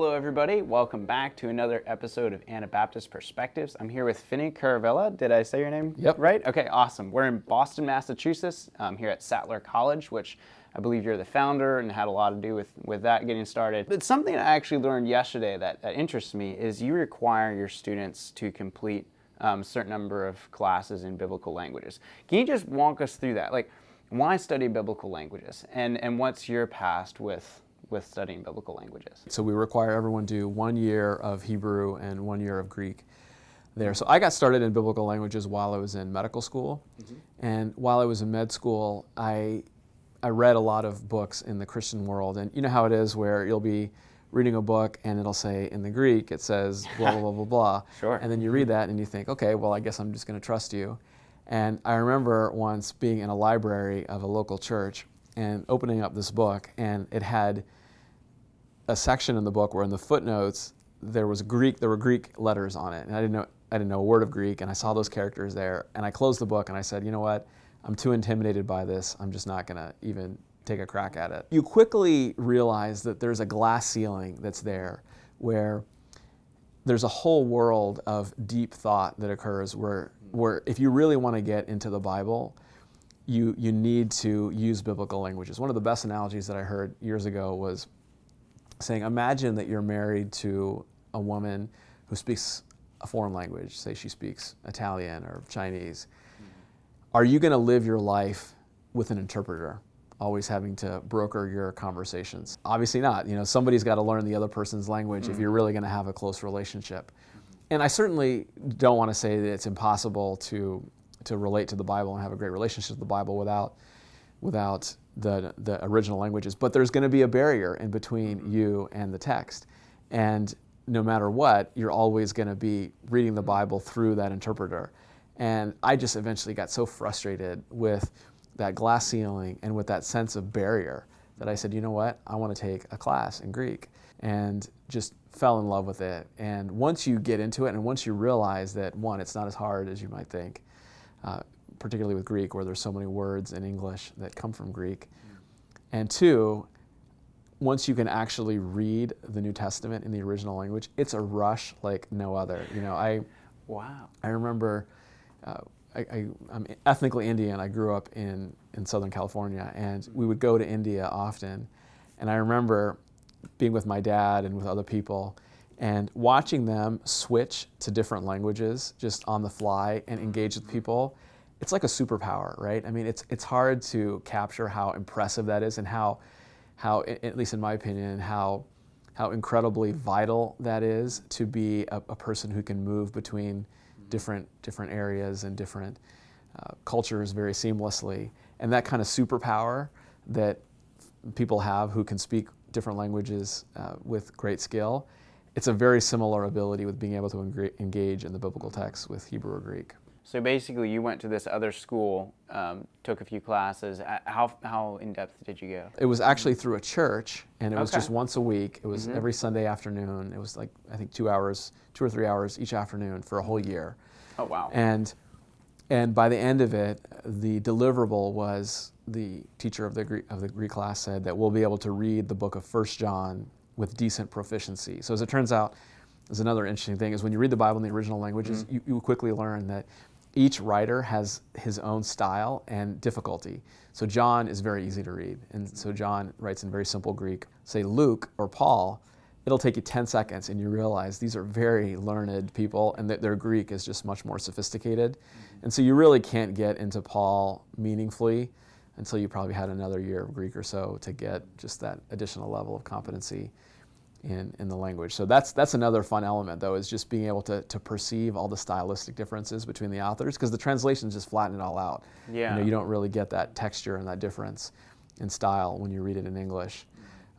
Hello, everybody. Welcome back to another episode of Anabaptist Perspectives. I'm here with Finny Kuruvilla. Did I say your name Yep. right? Okay, awesome. We're in Boston, Massachusetts, um, here at Sattler College, which I believe you're the founder and had a lot to do with, with that getting started. But something I actually learned yesterday that, that interests me is you require your students to complete um, a certain number of classes in biblical languages. Can you just walk us through that? Like, why study biblical languages? And, and what's your past with, with studying biblical languages? So we require everyone do one year of Hebrew and one year of Greek there. So I got started in biblical languages while I was in medical school. Mm-hmm. And while I was in med school, I, I read a lot of books in the Christian world. And you know how it is where you'll be reading a book and it'll say in the Greek, it says blah, blah, blah, blah, blah. Sure. And then you read that and you think, okay, well, I guess I'm just going to trust you. And I remember once being in a library of a local church and opening up this book, and it had a section in the book where in the footnotes there was Greek, there were Greek letters on it, and I didn't know I didn't know a word of Greek, and I saw those characters there, and I closed the book and I said, you know what, I'm too intimidated by this. I'm just not gonna even take a crack at it. You quickly realize that there's a glass ceiling that's there, where there's a whole world of deep thought that occurs where where if you really want to get into the Bible, you you need to use biblical languages. One of the best analogies that I heard years ago was saying, imagine that you're married to a woman who speaks a foreign language, say she speaks Italian or Chinese. Mm-hmm. Are you going to live your life with an interpreter, always having to broker your conversations? Obviously not. You know, somebody's got to learn the other person's language if you're mm-hmm. really going to have a close relationship. Mm-hmm. And I certainly don't want to say that it's impossible to to relate to the Bible and have a great relationship with the Bible without without the, the original languages. But there's going to be a barrier in between you and the text. And no matter what, you're always going to be reading the Bible through that interpreter. And I just eventually got so frustrated with that glass ceiling and with that sense of barrier that I said, you know what, I want to take a class in Greek. And just fell in love with it. And once you get into it, and once you realize that, one, it's not as hard as you might think, uh, particularly with Greek, where there's so many words in English that come from Greek. And two, once you can actually read the New Testament in the original language, it's a rush like no other. You know, I Wow. I remember uh, I, I, I'm ethnically Indian. I grew up in, in Southern California, and we would go to India often. And I remember being with my dad and with other people and watching them switch to different languages just on the fly and engage with people. It's like a superpower, right? I mean, it's, it's hard to capture how impressive that is and how, how at least in my opinion, how, how incredibly vital that is to be a, a person who can move between different, different areas and different uh, cultures very seamlessly. And that kind of superpower that people have who can speak different languages uh, with great skill, it's a very similar ability with being able to engage in the biblical text with Hebrew or Greek. So basically, you went to this other school, um, took a few classes. Uh, How, how in depth did you go? It was actually through a church, and it was Okay. just once a week. It was every Sunday afternoon. It was like I think two hours, two or three hours each afternoon for a whole year. Oh, wow. And and by the end of it, the deliverable was the teacher of the Greek, of the Greek class said that we'll be able to read the book of First John with decent proficiency. So as it turns out, there's another interesting thing is when you read the Bible in the original languages, you, you quickly learn that each writer has his own style and difficulty. So John is very easy to read, and so John writes in very simple Greek. Say Luke or Paul, it'll take you 10 seconds and you realize these are very learned people and that their Greek is just much more sophisticated. Mm-hmm. And so you really can't get into Paul meaningfully until you probably had another year of Greek or so to get just that additional level of competency in, in the language. So that's, that's another fun element though, is just being able to, to perceive all the stylistic differences between the authors because the translations just flatten it all out. Yeah. You know, you don't really get that texture and that difference in style when you read it in English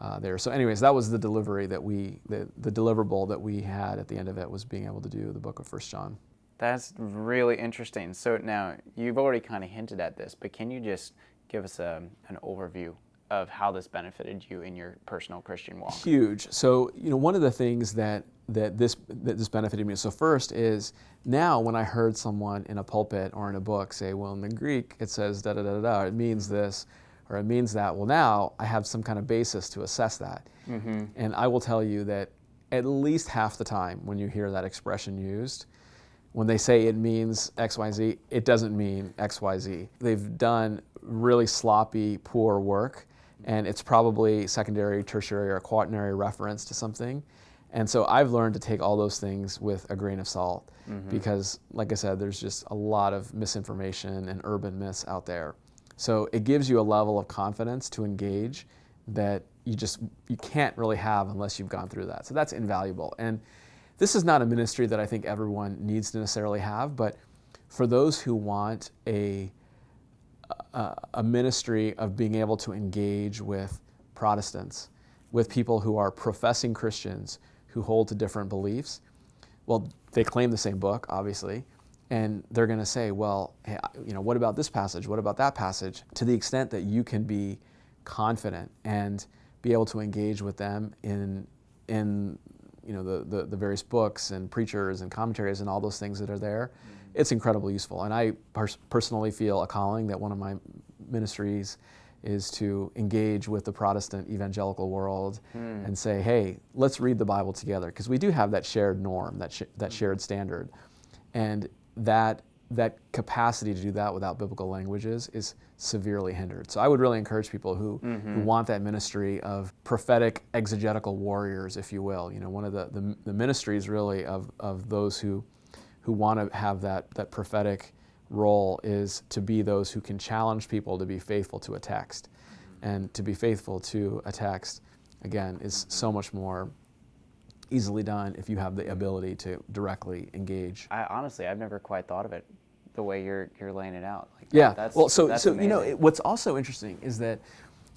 uh, there. So, anyways, that was the delivery that we, the, the deliverable that we had at the end of it was being able to do the book of First John. That's really interesting. So now you've already kind of hinted at this, but can you just give us a, an overview of how this benefited you in your personal Christian walk? Huge. So, you know, one of the things that that this that this benefited me. So first is now when I heard someone in a pulpit or in a book say, well, in the Greek it says da da da da, it means this or it means that. Well, now I have some kind of basis to assess that. Mm-hmm. And I will tell you that at least half the time when you hear that expression used, when they say it means XYZ, it doesn't mean XYZ. They've done really sloppy, poor work, and it's probably secondary, tertiary, or quaternary reference to something. And so I've learned to take all those things with a grain of salt mm-hmm. because, like I said, there's just a lot of misinformation and urban myths out there. So it gives you a level of confidence to engage that you just you can't really have unless you've gone through that. So that's invaluable. And this is not a ministry that I think everyone needs to necessarily have, but for those who want a a, ministry of being able to engage with Protestants, with people who are professing Christians who hold to different beliefs, well, they claim the same book, obviously, and they're going to say, well, hey, you know, what about this passage? What about that passage? To the extent that you can be confident and be able to engage with them in in you know the, the, the various books and preachers and commentaries and all those things that are there, mm-hmm. It's incredibly useful. And I pers- personally feel a calling that one of my ministries is to engage with the Protestant evangelical world hmm. and say, hey, let's read the Bible together because we do have that shared norm, that sh- that hmm. shared standard, and that that capacity to do that without biblical languages is severely hindered. So I would really encourage people who, mm-hmm. who want that ministry of prophetic exegetical warriors, if you will. You know, one of the, the, the ministries really of, of those who, who want to have that, that prophetic role is to be those who can challenge people to be faithful to a text. Mm-hmm. And to be faithful to a text, again, is mm-hmm. so much more easily done if you have the ability to directly engage. I honestly, I've never quite thought of it the way you're you're laying it out. Like yeah. That's, well, so so amazing. you know it, what's also interesting is that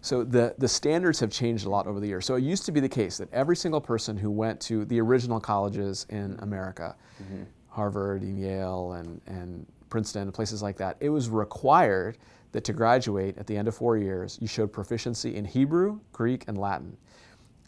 so the the standards have changed a lot over the years. So it used to be the case that every single person who went to the original colleges in America, mm-hmm. Harvard and Yale and and Princeton and places like that, it was required that to graduate at the end of four years, you showed proficiency in Hebrew, Greek, and Latin.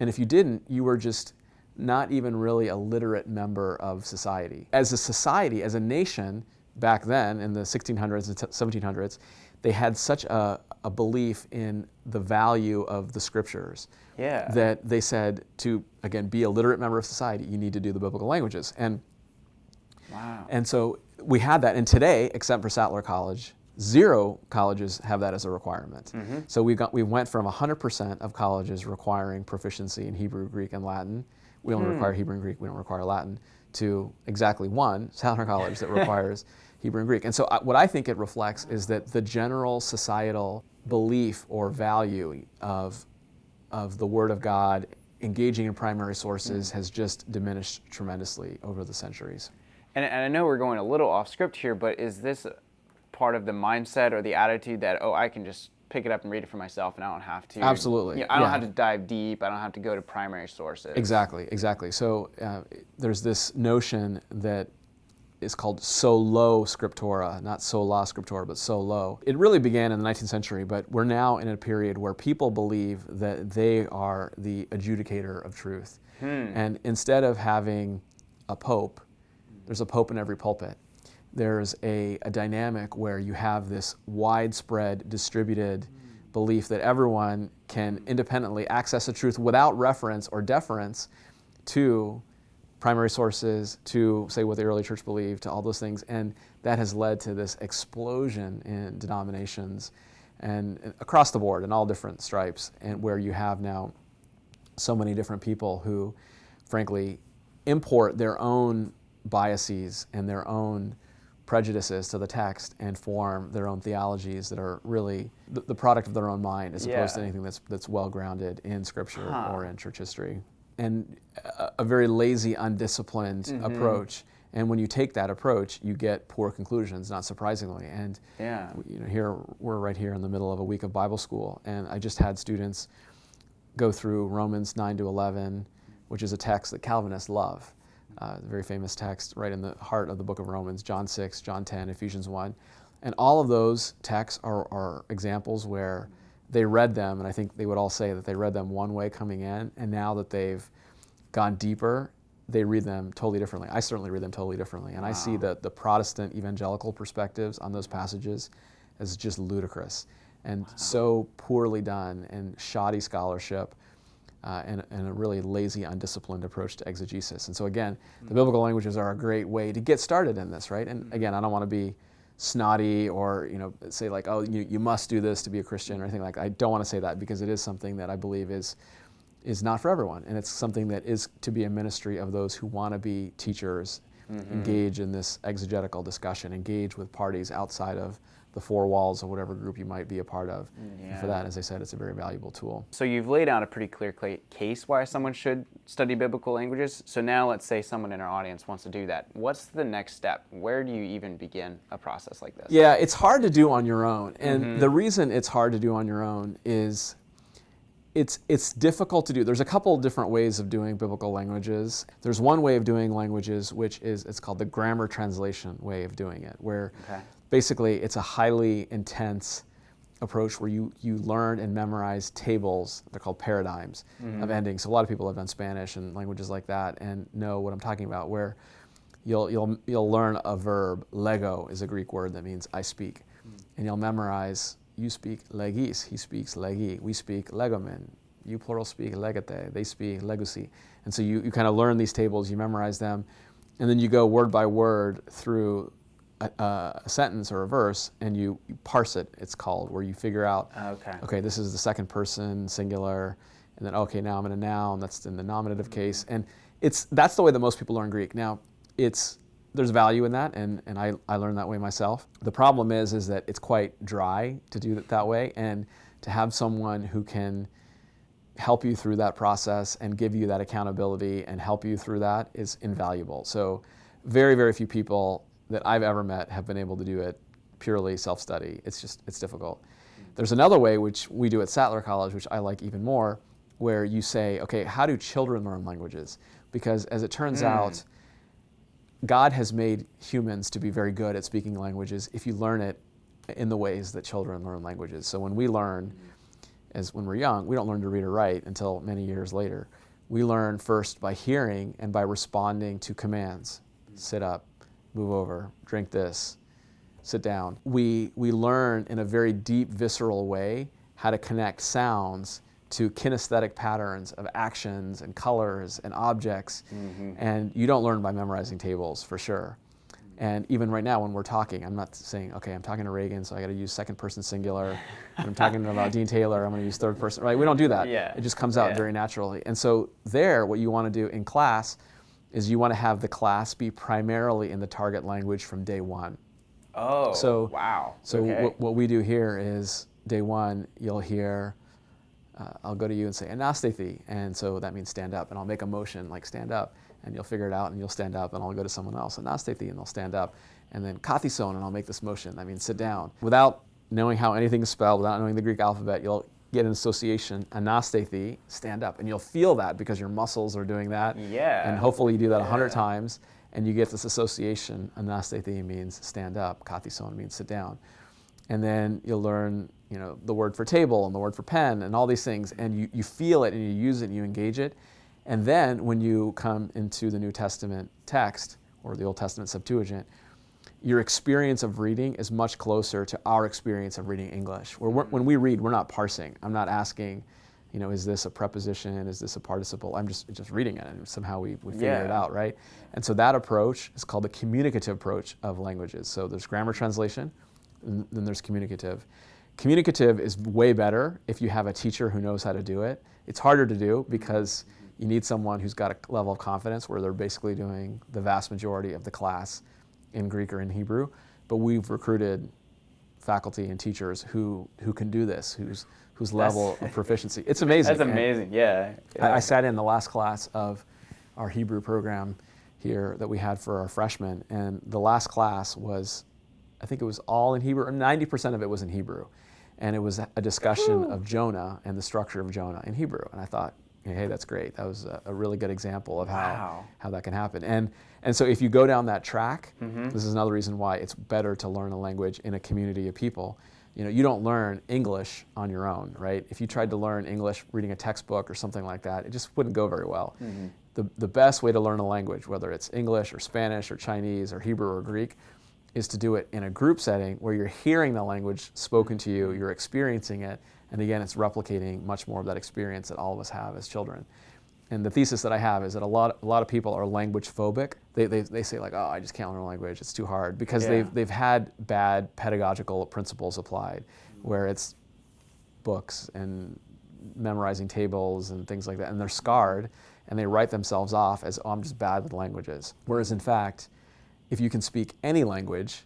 And if you didn't, you were just not even really a literate member of society. As a society, as a nation, back then in the 1600s and 1700s, they had such a, a belief in the value of the scriptures yeah. that they said to, again, be a literate member of society, you need to do the biblical languages. And, wow. and so we had that. And today, except for Sattler College, zero colleges have that as a requirement. Mm-hmm. So we got we went from 100% of colleges requiring proficiency in Hebrew, Greek, and Latin we only hmm. require Hebrew and Greek, we don't require Latin, to exactly one, Sattler College, that requires Hebrew and Greek. And so I, what I think it reflects is that the general societal belief or value of, of the Word of God engaging in primary sources mm. has just diminished tremendously over the centuries. And, and I know we're going a little off script here, but is this part of the mindset or the attitude that, oh, I can just pick it up and read it for myself, and I don't have to. Absolutely. You know, I don't yeah. have to dive deep. I don't have to go to primary sources. Exactly, exactly. So uh, there's this notion that is called solo scriptura, not sola scriptura, but solo. It really began in the 19th century, but we're now in a period where people believe that they are the adjudicator of truth. Hmm. And instead of having a pope, there's a pope in every pulpit there's a, a dynamic where you have this widespread, distributed mm. belief that everyone can independently access the truth without reference or deference to primary sources, to say what the early church believed, to all those things. And that has led to this explosion in denominations and across the board in all different stripes, and where you have now so many different people who, frankly, import their own biases and their own prejudices to the text and form their own theologies that are really the, the product of their own mind as yeah. opposed to anything that's, that's well grounded in scripture huh. or in church history. And a, a very lazy, undisciplined mm-hmm. approach. And when you take that approach, you get poor conclusions, not surprisingly. And yeah. you know, here we're right here in the middle of a week of Bible school, and I just had students go through Romans 9 to 11, which is a text that Calvinists love uh, the very famous text right in the heart of the book of Romans, John 6, John 10, Ephesians 1. And all of those texts are, are examples where they read them, and I think they would all say that they read them one way coming in, and now that they've gone deeper, they read them totally differently. I certainly read them totally differently. And wow. I see the, the Protestant evangelical perspectives on those passages as just ludicrous and wow. so poorly done and shoddy scholarship uh, and, and, a really lazy, undisciplined approach to exegesis. And so again, the biblical languages are a great way to get started in this, right? And again, I don't want to be snotty or you know say like, oh, you, you must do this to be a Christian or anything like that. I don't want to say that because it is something that I believe is is not for everyone, and it's something that is to be a ministry of those who want to be teachers, mm-hmm. engage in this exegetical discussion, engage with parties outside of the four walls of whatever group you might be a part of. Yeah. For that, as I said, it's a very valuable tool. So you've laid out a pretty clear case why someone should study biblical languages. So now let's say someone in our audience wants to do that. What's the next step? Where do you even begin a process like this? Yeah, it's hard to do on your own. And mm-hmm. the reason it's hard to do on your own is it's it's difficult to do. There's a couple different ways of doing biblical languages. There's one way of doing languages which is it's called the grammar translation way of doing it, where okay basically it's a highly intense approach where you, you learn and memorize tables, they're called paradigms mm-hmm. of endings. So a lot of people have done Spanish and languages like that and know what I'm talking about, where you'll, you'll, you'll learn a verb, lego is a Greek word that means I speak, mm-hmm. and you'll memorize, you speak legeis, he speaks legei, we speak legomen, you plural speak legete, they speak legousi. And so you, you kind of learn these tables, you memorize them, and then you go word by word through a, a, sentence or a verse and you, you, parse it, it's called, where you figure out, okay. okay, this is the second person singular, and then, okay, now I'm in a noun, that's in the nominative mm-hmm. case. And it's, that's the way that most people learn Greek. Now, it's, there's value in that, and, and I, I learned that way myself. The problem is, is that it's quite dry to do it that way, and to have someone who can help you through that process and give you that accountability and help you through that is invaluable. So very, very few people that I've ever met have been able to do it purely self-study. It's just, it's difficult. There's another way, which we do at Sattler College, which I like even more, where you say, okay, how do children learn languages? Because as it turns mm. out, God has made humans to be very good at speaking languages if you learn it in the ways that children learn languages. So when we learn, as when we're young, we don't learn to read or write until many years later. We learn first by hearing and by responding to commands. Sit up, move over, drink this, sit down. We, we learn in a very deep, visceral way how to connect sounds to kinesthetic patterns of actions and colors and objects. Mm-hmm. And you don't learn by memorizing tables for sure. And even right now, when we're talking, I'm not saying, okay, I'm talking to Reagan, so I got to use second person singular. I'm talking about Dean Taylor, I'm going to use third person. Right? We don't do that. Yeah. It just comes out yeah. very naturally. And so there, what you want to do in class is you want to have the class be primarily in the target language from day one. Oh, so, wow. So okay. what, what we do here is day one, you'll hear, uh, I'll go to you and say, anastathi, and so that means stand up, and I'll make a motion like stand up, and you'll figure it out, and you'll stand up, and I'll go to someone else, anastathi, and they'll stand up, and then kathison, and I'll make this motion, that means sit down. Without knowing how anything is spelled, without knowing the Greek alphabet, you'll get an association, anastathi, stand up. And you'll feel that because your muscles are doing that. Yeah. And hopefully you do that a yeah. hundred times and you get this association, anastathi means stand up, kathison means sit down. And then you'll learn, you know, the word for table and the word for pen and all these things. And you, you feel it and you use it and you engage it. And then when you come into the New Testament text or the Old Testament Septuagint, your experience of reading is much closer to our experience of reading English. Where when we mm-hmm. read, we're not parsing. I'm not asking, you know, is this a preposition? Is this a participle? I'm just just reading it, and somehow we, we figure yeah. it out, right? And so that approach is called the communicative approach of languages. So there's grammar translation, then there's communicative. Communicative is way better if you have a teacher who knows how to do it. It's harder to do because you need someone who's got a level of confidence where they're basically doing the vast majority of the class in Greek or in Hebrew, but we've recruited faculty and teachers who, who can do this, whose, whose level of proficiency. It's amazing. That's amazing, yeah. yeah. I, I, sat in the last class of our Hebrew program here that we had for our freshmen, and the last class was, I think it was all in Hebrew, 90% of it was in Hebrew. And it was a discussion of Jonah and the structure of Jonah in Hebrew. And I thought, hey, that's great. That was a, really good example of how, wow. how that can happen. And, and so if you go down that track, mm-hmm. this is another reason why it's better to learn a language in a community of people. You know, you don't learn English on your own, right? If you tried to learn English reading a textbook or something like that, it just wouldn't go very well. Mm-hmm. The, the best way to learn a language, whether it's English or Spanish or Chinese or Hebrew or Greek, is to do it in a group setting where you're hearing the language spoken to you, you're experiencing it, And again, it's replicating much more of that experience that all of us have as children. And the thesis that I have is that a lot, a lot of people are language phobic. They, they, they say like, oh, I just can't learn a language, it's too hard. Because Yeah. they've, they've had bad pedagogical principles applied, where it's books and memorizing tables and things like that, and they're scarred and they write themselves off as, oh, I'm just bad with languages. Whereas in fact, if you can speak any language,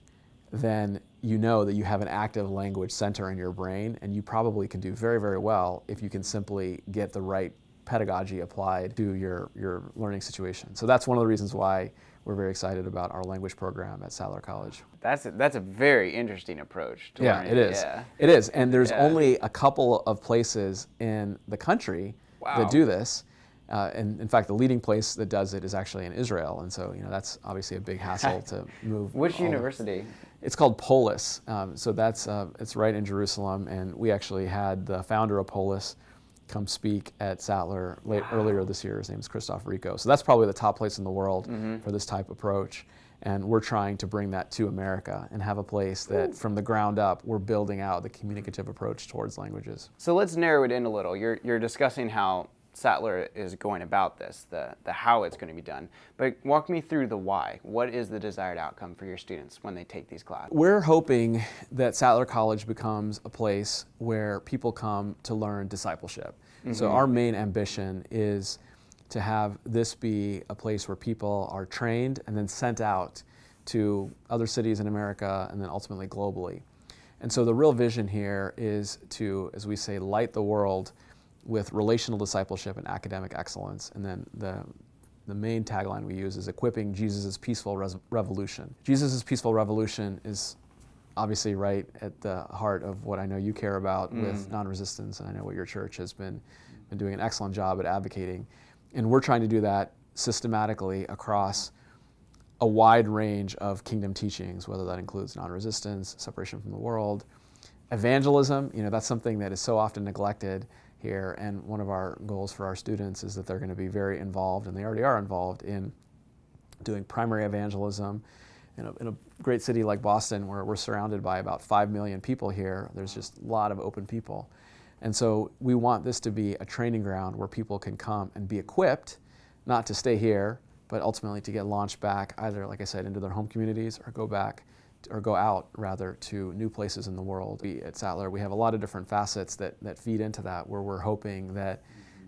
then you know that you have an active language center in your brain, and you probably can do very, very well if you can simply get the right pedagogy applied to your, your learning situation. So that's one of the reasons why we're very excited about our language program at Sattler College. That's a, that's a very interesting approach. To Yeah, learning. it is. Yeah. It is. And there's Yeah. only a couple of places in the country Wow. that do this. Uh, and in fact, the leading place that does it is actually in Israel. And so, you know, that's obviously a big hassle to move. Which university? It's called Polis. Um, so that's uh, it's right in Jerusalem, and we actually had the founder of Polis come speak at Sattler late, earlier this year. His name is Christophe Rico. So that's probably the top place in the world for this type of approach. And we're trying to bring that to America and have a place that, from the ground up, we're building out the communicative approach towards languages. So let's narrow it in a little. You're, you're discussing how Sattler is going about this, the, the how it's going to be done. But walk me through the why. What is the desired outcome for your students when they take these classes? We're hoping that Sattler College becomes a place where people come to learn discipleship. Mm-hmm. So, our main ambition is to have this be a place where people are trained and then sent out to other cities in America and then ultimately globally. And so, the real vision here is to, as we say, light the world with relational discipleship and academic excellence. And then the the main tagline we use is equipping Jesus' peaceful res- revolution. Jesus' peaceful revolution is obviously right at the heart of what I know you care about mm. with non-resistance, and I know what your church has been, been doing an excellent job at advocating. And we're trying to do that systematically across a wide range of kingdom teachings, whether that includes non-resistance, separation from the world, evangelism. You know, that's something that is so often neglected here, and one of our goals for our students is that they're going to be very involved, and they already are involved in doing primary evangelism. In a, in a great city like Boston, where we're surrounded by about 5 million people here, there's just a lot of open people. And so we want this to be a training ground where people can come and be equipped, not to stay here, but ultimately to get launched back, either, like I said, into their home communities or go back or go out rather to new places in the world. We, at Sattler, we have a lot of different facets that, that feed into that, where we're hoping that,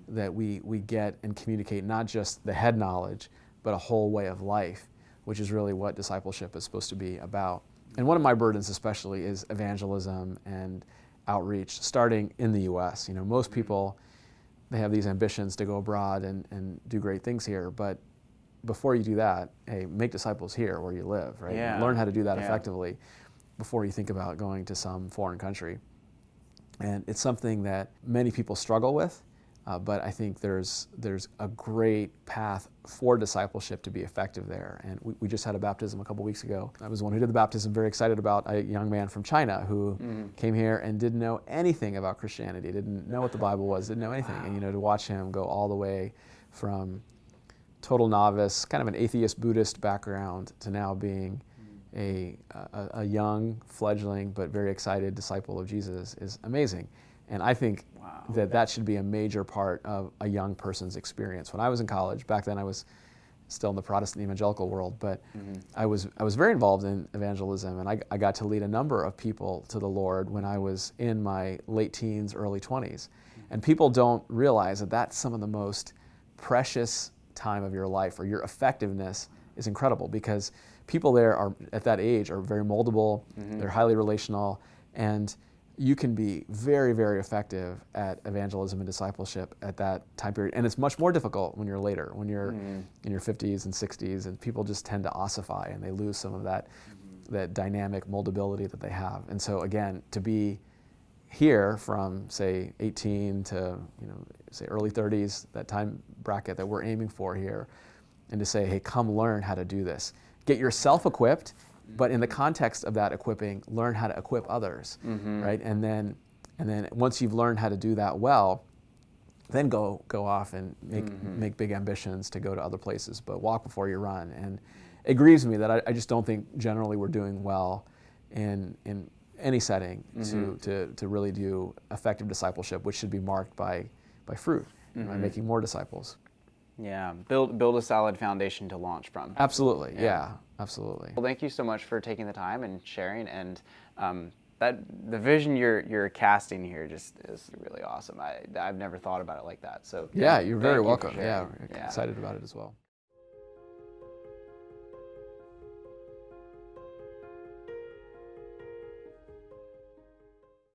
that we, we get and communicate not just the head knowledge, but a whole way of life, which is really what discipleship is supposed to be about. And one of my burdens, especially, is evangelism and outreach, starting in the U.S. You know, most mm-hmm. people they have these ambitions to go abroad and, and do great things here, but before you do that, hey, make disciples here where you live, right? Yeah. Learn how to do that Yeah. effectively before you think about going to some foreign country. And it's something that many people struggle with, uh, but I think there's, there's a great path for discipleship to be effective there. And we, we just had a baptism a couple weeks ago. I was the one who did the baptism, very excited about a young man from China who came here and didn't know anything about Christianity, didn't know what the Bible was, didn't know anything. And you know, to watch him go all the way from total novice, kind of an atheist Buddhist background, to now being a, a, a young, fledgling, but very excited disciple of Jesus is amazing. And I think Wow. that that should be a major part of a young person's experience. When I was in college, back then I was still in the Protestant evangelical world, but mm-hmm. I was I was very involved in evangelism, and I, I got to lead a number of people to the Lord when I was in my late teens, early 20s. Mm-hmm. And people don't realize that that's some of the most precious time of your life, or your effectiveness is incredible because people there are at that age are very moldable, mm-hmm. they're highly relational, and you can be very, very effective at evangelism and discipleship at that time period. And it's much more difficult when you're later, when you're mm-hmm. in your 50s and 60s, and people just tend to ossify and they lose some of that, mm-hmm. that dynamic moldability that they have. And so, again, to be here from, say, 18 to, you know, say early 30s, that time bracket that we're aiming for here, and to say, hey, come learn how to do this. Get yourself equipped, but in the context of that equipping, learn how to equip others, mm-hmm. right? And then, and then once you've learned how to do that well, then go go off and make mm-hmm. make big ambitions to go to other places. But walk before you run. And it grieves me that I, I just don't think generally we're doing well in in any setting to, to, to really do effective discipleship, which should be marked by, by fruit, and by making more disciples. Yeah, build build a solid foundation to launch from. Absolutely, yeah, absolutely. Well, thank you so much for taking the time and sharing. And um, that the vision you're you're casting here just is really awesome. I I've never thought about it like that. So Yeah, you're very welcome. sharing. yeah, excited about it as well.